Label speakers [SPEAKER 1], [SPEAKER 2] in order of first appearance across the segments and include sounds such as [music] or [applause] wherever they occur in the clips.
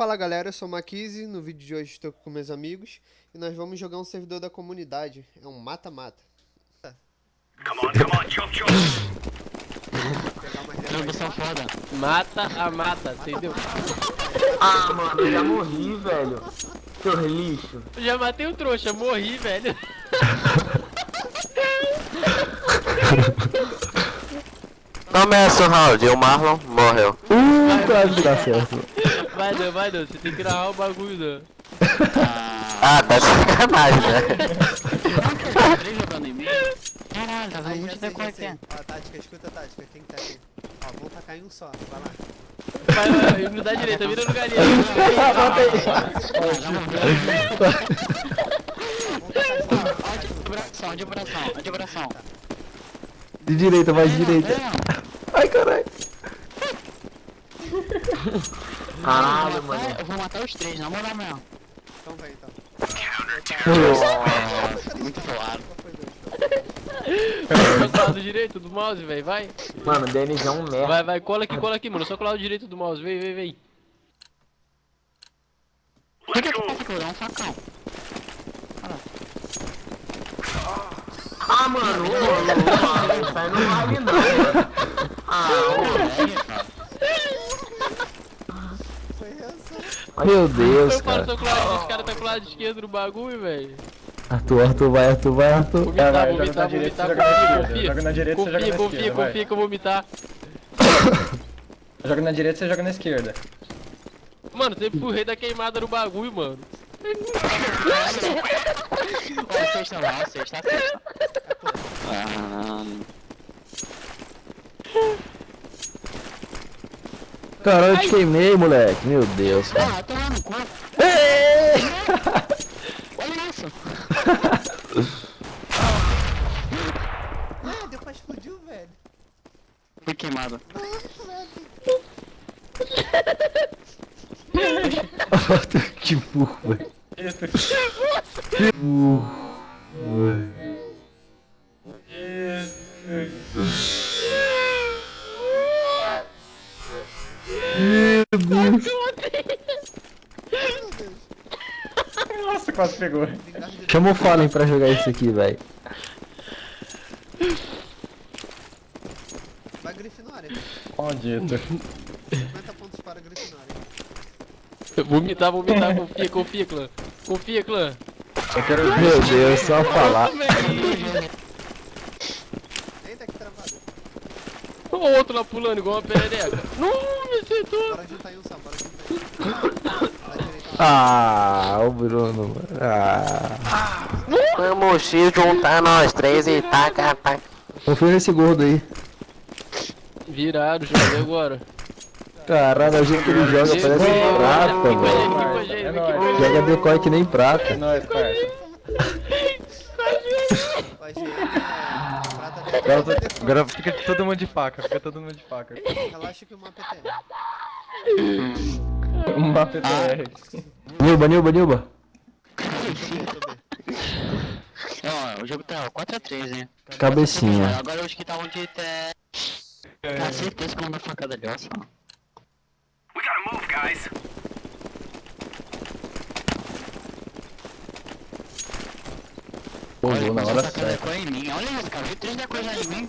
[SPEAKER 1] Fala galera, eu sou o Maquise, no vídeo de hoje estou com meus amigos e nós vamos jogar um servidor da comunidade, é um mata-mata.
[SPEAKER 2] Come on, come on, chop chop.
[SPEAKER 3] Transmissão foda.
[SPEAKER 4] Mata a mata, entendeu?
[SPEAKER 5] Ah, mano, eu já morri, velho. Seu lixo.
[SPEAKER 4] Eu já matei o trouxa, morri, velho.
[SPEAKER 3] Começa o round, o Marlon morreu.
[SPEAKER 6] Uh, quase dá certo.
[SPEAKER 4] Vai não, vai não, você tem que narrar o bagulho não.
[SPEAKER 3] Ah, tá de sacanagem, né? Caralho, tá
[SPEAKER 1] Aí,
[SPEAKER 3] vendo
[SPEAKER 1] já
[SPEAKER 3] muito
[SPEAKER 1] sei. Ó, a tática, escuta a tática, quem que tá aqui? Ó, vamos tacar em um só, vai lá.
[SPEAKER 4] Vai, vai, não dá direita, vira no galinha.
[SPEAKER 3] Abração, de abração, de abração.
[SPEAKER 6] De direita, vai de direita. Ai, caralho.
[SPEAKER 5] Caralho, mano.
[SPEAKER 3] Eu vou matar os três, na moral mesmo.
[SPEAKER 1] Então vem, então.
[SPEAKER 3] Nossa, muito
[SPEAKER 1] dois?
[SPEAKER 4] Só colar do direito do mouse, velho, vai.
[SPEAKER 5] Mano, o Denis é um merda.
[SPEAKER 4] Vai, vai, cola aqui, cola aqui, mano. Só colar o direito do mouse, vem, vem, vem.
[SPEAKER 3] Por que que passa que eu um facão?
[SPEAKER 5] Ah, mano, ô, ô, ô, isso aí não vale não, mano. Ah,
[SPEAKER 1] Foi
[SPEAKER 6] Meu Deus,
[SPEAKER 4] Eu falo,
[SPEAKER 6] cara.
[SPEAKER 4] tô com lado, esse cara tá com o lado esquerdo no bagulho, velho.
[SPEAKER 6] Arthur, Arthur, vai, Arthur, vai, Arthur.
[SPEAKER 4] Vomitar,
[SPEAKER 7] vai,
[SPEAKER 4] vomitar, vomitar,
[SPEAKER 7] você joga na
[SPEAKER 4] confia, confia.
[SPEAKER 7] Na direita, você joga na
[SPEAKER 4] Confia,
[SPEAKER 7] esquerda,
[SPEAKER 4] confia,
[SPEAKER 7] vai.
[SPEAKER 4] confia que eu vou vomitar.
[SPEAKER 7] Joga na direita, você joga na esquerda.
[SPEAKER 4] Mano, sempre fui o rei da queimada no bagulho, mano.
[SPEAKER 3] Ó, sexta lá, sexta, sexta. Ah,
[SPEAKER 6] Caralho, eu te queimei, moleque. Meu Deus, cara.
[SPEAKER 3] ah, tô lá no cu.
[SPEAKER 6] Ei!
[SPEAKER 3] Olha isso.
[SPEAKER 1] Ah, deu pra explodiu, velho.
[SPEAKER 3] Fui queimado. [laughs]
[SPEAKER 6] Que burro, velho. Que burro. velho. Deus.
[SPEAKER 7] Nossa, quase pegou.
[SPEAKER 6] Chama o Fallen pra jogar isso aqui, velho.
[SPEAKER 1] Vai Grifinória.
[SPEAKER 7] Maldito.
[SPEAKER 1] 50 pontos para Grifinória.
[SPEAKER 4] Vomitar, vomitar, confia, confia, clã. Confia, clã.
[SPEAKER 7] Eu quero ver.
[SPEAKER 6] Meu Deus, só falar.
[SPEAKER 1] Eita, que travado.
[SPEAKER 4] O outro lá pulando igual uma perereca. Me acertou.
[SPEAKER 1] Bora juntar bora juntar.
[SPEAKER 6] Ah, o Bruno, mano. Ah.
[SPEAKER 3] Vamos se juntar nós três e taca, taca.
[SPEAKER 6] Confia nesse gordo aí.
[SPEAKER 4] Viraram, joguei agora.
[SPEAKER 6] Caralho, o jeito que ele joga parece prata,
[SPEAKER 4] Aqui com a
[SPEAKER 6] velho.
[SPEAKER 4] gente, aqui com a gente,
[SPEAKER 7] É
[SPEAKER 4] aqui
[SPEAKER 7] nóis.
[SPEAKER 4] com a gente.
[SPEAKER 6] Joga decoy que nem
[SPEAKER 7] É
[SPEAKER 6] prata.
[SPEAKER 7] nóis, parça.
[SPEAKER 1] O AGM é prata de
[SPEAKER 7] Agora, to- agora fica todo mundo de faca, fica todo mundo de faca.
[SPEAKER 1] Relaxa que o mapa é TR.
[SPEAKER 7] Uma PTR.
[SPEAKER 6] Nilba, Nilba, Nilba.
[SPEAKER 3] Ó, o jogo tá 4x3, hein?
[SPEAKER 6] Cabecinha.
[SPEAKER 3] Agora os que estavam de té. Tenho certeza que eu vou facada ali, ó só.
[SPEAKER 2] We gotta move, guys.
[SPEAKER 6] Pô, vou na hora certa.
[SPEAKER 3] Olha isso, cara. Vi três decors já em mim.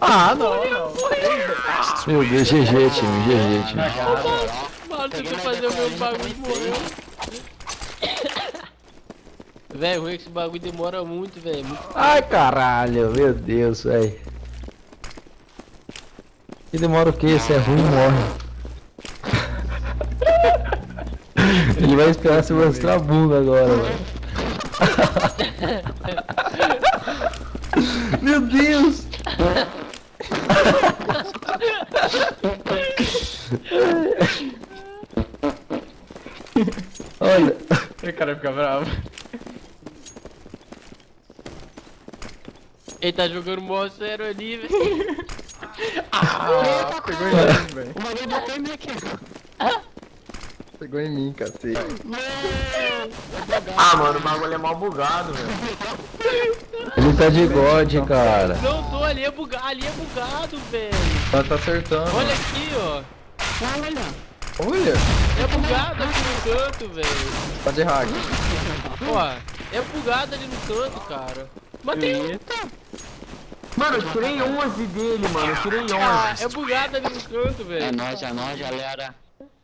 [SPEAKER 6] Ah, não, não. Meu Deus, GG, time, GG, time.
[SPEAKER 4] Mano, tentou fazer o meu bagulho e morreu. Velho, ruim é que esse bagulho demora muito, velho. Muito...
[SPEAKER 6] Ai, caralho, meu Deus, velho. E demora o quê? Se é ruim, morre. [laughs] Ele vai esperar você mostrar a bunda agora, velho. Meu Deus! Olha,
[SPEAKER 7] O cara fica bravo.
[SPEAKER 4] Ele tá jogando mó sério ali, velho.
[SPEAKER 7] Ah, pegou mim, velho.
[SPEAKER 3] O bagulho bateu em mim aqui.
[SPEAKER 7] Pegou em mim, cacete.
[SPEAKER 5] Ah, mano, o bagulho é mal bugado, velho.
[SPEAKER 6] ele tá de God, cara.
[SPEAKER 4] Não tô, ali é bugado, ali é bugado, velho.
[SPEAKER 7] Ela tá acertando.
[SPEAKER 4] Olha aqui, ó.
[SPEAKER 3] Olha.
[SPEAKER 7] Olha,
[SPEAKER 4] É bugado aqui no canto, velho.
[SPEAKER 7] tá de hack.
[SPEAKER 4] Ó, é bugado ali no canto, cara. Matei um.
[SPEAKER 5] Mano, eu tirei 11 dele, mano. Eu tirei 11.
[SPEAKER 4] Ah, é bugado ali no canto,
[SPEAKER 3] É
[SPEAKER 4] velho.
[SPEAKER 3] nóis, é nóis, galera.